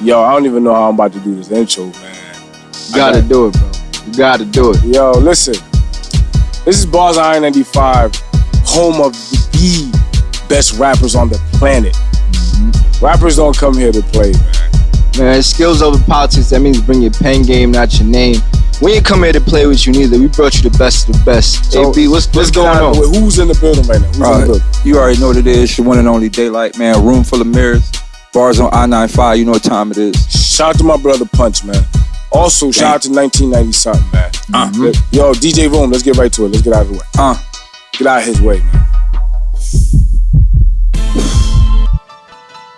Yo, I don't even know how I'm about to do this intro, man. You gotta got- do it, bro. You gotta do it. Yo, listen. This is Bars On I-95, home of the best rappers on the planet. Mm-hmm. Rappers don't come here to play, man. Man, skills over politics, that means bring your pen game, not your name. We ain't come here to play with you neither. We brought you the best of the best. So, AB, what's, what's going on? the. Who's in the building right now? Who's in the building? you already know what it is. Your one and only Daylight, man. Room full of mirrors. Bars on I-95. You know what time it is. Shout out to my brother Punch, man. Also, shout out to 1990 something, man. Uh-huh. Yo, DJ Room, let's get right to it. Let's get out of the way. uh. Get out of his way, man.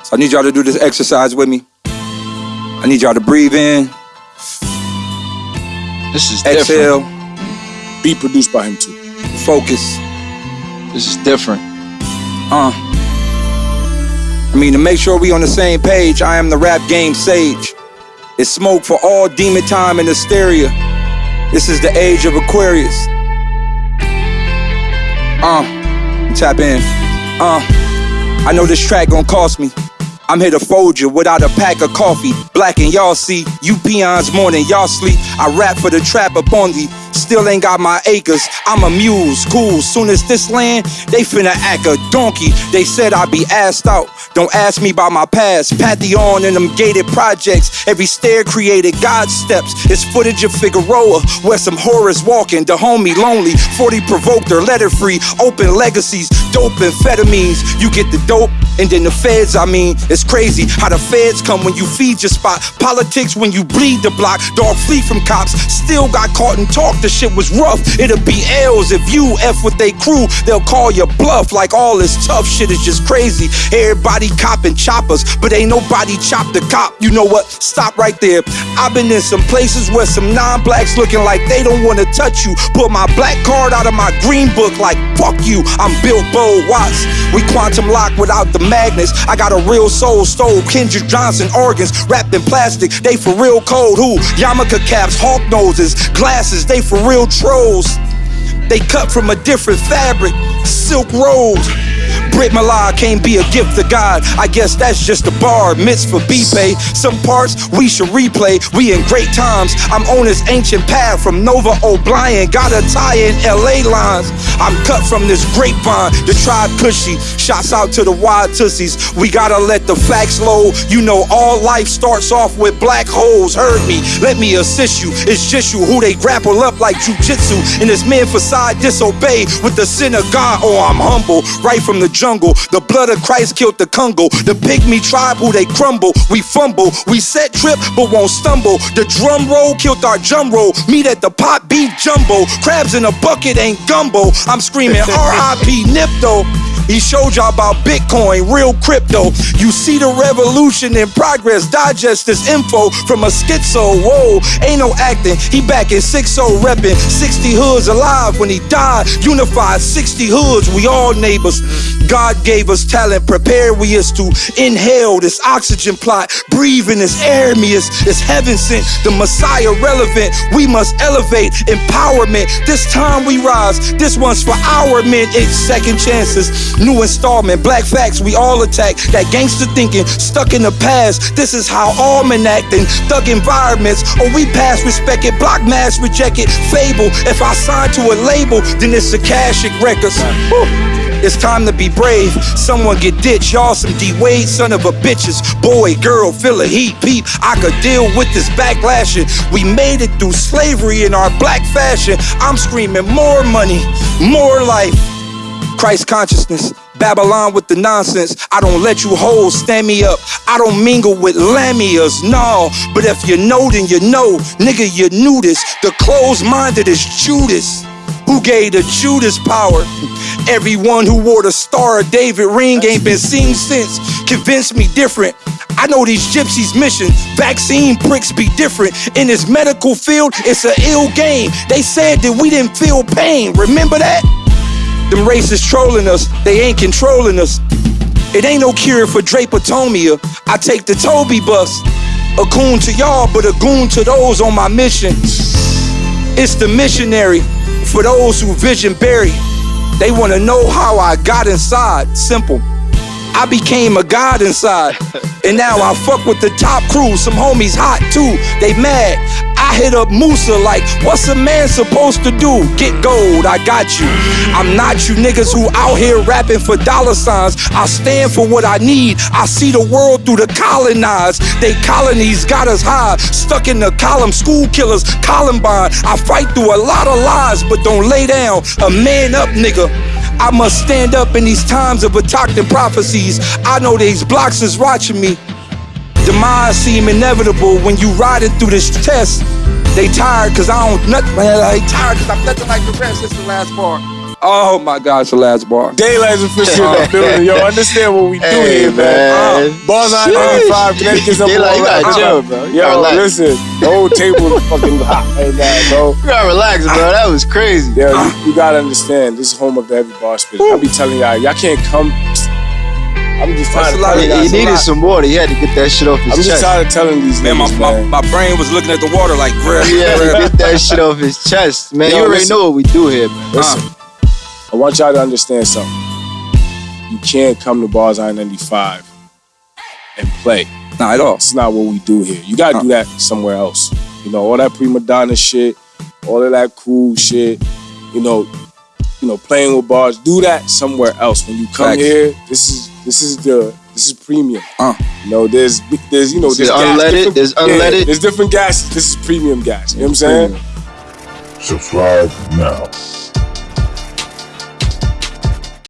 So I need y'all to do this exercise with me. I need y'all to breathe in, This is different. exhale, Be produced by him too. focus. This is different. Uh. I mean, to make sure we on the same page, I am the rap game sage. It's smoke for all demon time and hysteria. This is the age of Aquarius. Uh, tap in. Uh, I know this track gonna cost me. I'm here to fold you without a pack of coffee. Black and y'all see, you peons more than y'all sleep. I rap for the trap upon thee. Still ain't got my acres. I'm a mule, cool. Soon as this land, they finna act a donkey. They said I'd be asked out. Don't ask me about my past. Pantheon and them gated projects. Every stair created God steps. It's footage of Figueroa where some horrors walking. The homie lonely. 40 provoked her, letter free. Open legacies, dope amphetamines. You get the dope, and then the feds, I mean, it's crazy how the feds come when you feed your spot. Politics when you bleed the block. Dog flee from cops. Still got caught and talked. The shit was rough. It'll be L's if you F with they crew. They'll call you bluff like all this tough shit is just crazy. Everybody copping choppers, but ain't nobody chopped the cop. You know what? Stop right there. I've been in some places where some non-blacks looking like they don't wanna touch you. Put my black card out of my green book like fuck you. I'm Bill Bo Watts. We quantum lock without the magnets. I got a real soul stole. Kendrick Johnson organs wrapped in plastic. They for real cold. Who? Yarmulke caps, hawk noses, glasses. They for real trolls. They cut from a different fabric, silk rolls. Brit milah can't be a gift to God. I guess that's just a bar, mitzvah B-pay. Some parts we should replay. We in great times. I'm on this ancient path from Nova O'Brien. Got a tie in LA lines. I'm cut from this grapevine. The tribe cushy. Shots out to the wild tussies. We gotta let the facts low. You know all life starts off with black holes. Heard me. Let me assist you. It's just you who they grapple up like jujitsu. And this men facade disobey with the sin of God. Oh, I'm humble. Right from the jungle. The blood of Christ killed the Congo. The pygmy tribe who they crumble. We fumble. We set trip but won't stumble. The drum roll killed our drum roll. Meet at the pot beef jumbo. Crabs in a bucket ain't gumbo. I'm screaming R.I.P. Nipto. He showed y'all about Bitcoin, real crypto. You see the revolution in progress. Digest this info from a schizo. Whoa, ain't no acting. He back in 6-0 reppin'. 60 hoods alive when he died. Unified 60 hoods, we all neighbors. God gave us talent. Prepare we is to inhale this oxygen plot. Breathing this air me is, is heaven sent. The Messiah relevant. We must elevate empowerment. This time we rise. This one's for our men. It's second chances. New installment. Black facts. We all attack that gangster thinking stuck in the past. This is how almanac and thug environments. Or we pass respected. Block mass rejected. Fable. If I sign to a label, then it's a Akashic Records. Whew. It's time to be brave. Someone get ditched. Y'all some D Wade, son of a bitches. Boy, girl, feel a heat, peep. I could deal with this backlashing. We made it through slavery in our black fashion. I'm screaming more money, more life. Christ consciousness. Babylon with the nonsense. I don't let you hold, stand me up. I don't mingle with lamias, no. But if you know, then you know. Nigga, you knew this. The closed minded is Judas. Who gave the Judas power? Everyone who wore the Star of David ring ain't been seen since. Convince me different. I know these gypsies' mission. Vaccine pricks be different. In this medical field, it's an ill game. They said that we didn't feel pain. Remember that? Them racists trolling us, they ain't controlling us. It ain't no cure for drapetomania. I take the Toby bus. A goon to y'all, but a goon to those on my mission. It's the missionary for those who vision bury. They wanna know how I got inside. Simple. I became a god inside. And now I fuck with the top crew. Some homies hot too. They mad. I hit up Musa like, what's a man supposed to do? Get gold, I got you. I'm not you niggas who out here rapping for dollar signs. I stand for what I need. I see the world through the colonized. They colonies got us high, stuck in the column. School killers, Columbine. I fight through a lot of lies, but don't lay down. A man up, nigga. I must stand up in these times of attacked prophecies. I know these blocks is watching me. Demise seem inevitable when you riding through this test. They tired cause I don't nothing. They tired cause I'm nothing like the rest. This is the last bar. Oh my gosh, the last bar. Daylight's officially in the building. Yo, understand what we do Hey, here, man. man. Uh, Bars on 95, Connecticut's number Daylight, one you gotta rapper. chill, bro. You Yo, gotta relax. listen, the whole table is fucking hot right now, bro. You gotta relax, bro. That was crazy. Yo, you, you gotta understand, this is home of the heavy bar spit. I be telling y'all, y'all can't come. I'm just tired a of lot telling. He, he needed some water. He had to get that shit off his chest. I'm just chest. tired of telling these Man, my, niggas, my, man. my brain was looking at the water like, bruh, He had to get that shit off his chest, man. Yo, you already listen. know what we do here, man. Listen, I want y'all to understand something. You can't come to Bars I 95 and play. Not at all. It's not what we do here. You gotta do that somewhere else. You know, all that prima donna shit, all of that cool shit, you know, you know, playing with bars, do that somewhere else. When you come Facts. here, this is this is the this is premium. Uh. You know, there's there's you know This there's is gas, unleaded, different- there's yeah, unleaded. there's different gases. This is premium gas. You know what I'm saying? Subscribe now.